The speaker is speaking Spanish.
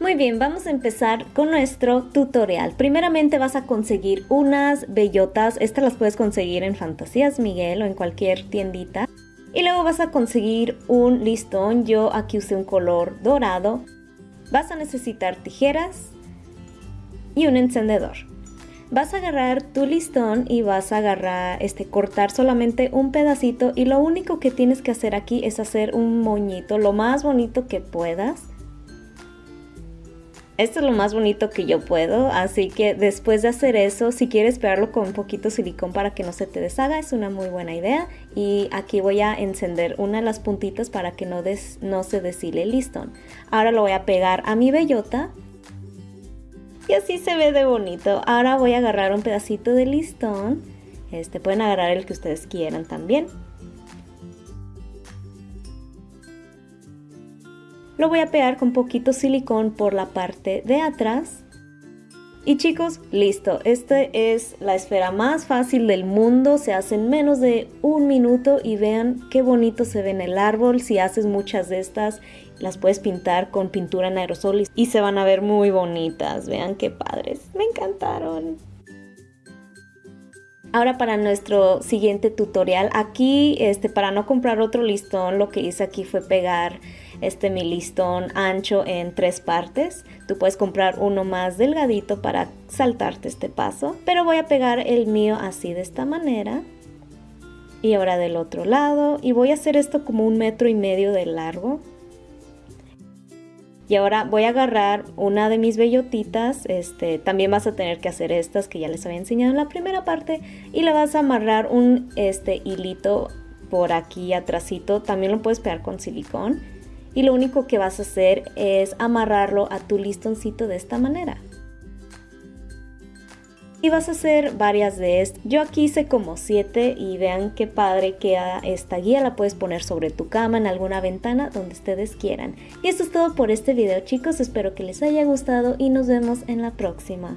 Muy bien, vamos a empezar con nuestro tutorial. Primeramente vas a conseguir unas bellotas, estas las puedes conseguir en Fantasías Miguel o en cualquier tiendita. Y luego vas a conseguir un listón, yo aquí usé un color dorado. Vas a necesitar tijeras y un encendedor. Vas a agarrar tu listón y vas a agarrar, este, cortar solamente un pedacito y lo único que tienes que hacer aquí es hacer un moñito, lo más bonito que puedas esto es lo más bonito que yo puedo, así que después de hacer eso, si quieres pegarlo con un poquito silicón para que no se te deshaga, es una muy buena idea. Y aquí voy a encender una de las puntitas para que no, no se deshile el listón. Ahora lo voy a pegar a mi bellota. Y así se ve de bonito. Ahora voy a agarrar un pedacito de listón. Este, pueden agarrar el que ustedes quieran también. Lo voy a pegar con poquito silicón por la parte de atrás. Y chicos, listo. Esta es la esfera más fácil del mundo. Se hace en menos de un minuto y vean qué bonito se ve en el árbol. Si haces muchas de estas, las puedes pintar con pintura en aerosol y se van a ver muy bonitas. Vean qué padres. Me encantaron. Ahora para nuestro siguiente tutorial, aquí este, para no comprar otro listón, lo que hice aquí fue pegar este mi listón ancho en tres partes. Tú puedes comprar uno más delgadito para saltarte este paso, pero voy a pegar el mío así de esta manera. Y ahora del otro lado, y voy a hacer esto como un metro y medio de largo. Y ahora voy a agarrar una de mis bellotitas, este, también vas a tener que hacer estas que ya les había enseñado en la primera parte y le vas a amarrar un este, hilito por aquí atrásito, también lo puedes pegar con silicón y lo único que vas a hacer es amarrarlo a tu listoncito de esta manera y vas a hacer varias de estas. Yo aquí hice como 7 y vean qué padre queda esta guía. La puedes poner sobre tu cama, en alguna ventana, donde ustedes quieran. Y esto es todo por este video chicos, espero que les haya gustado y nos vemos en la próxima.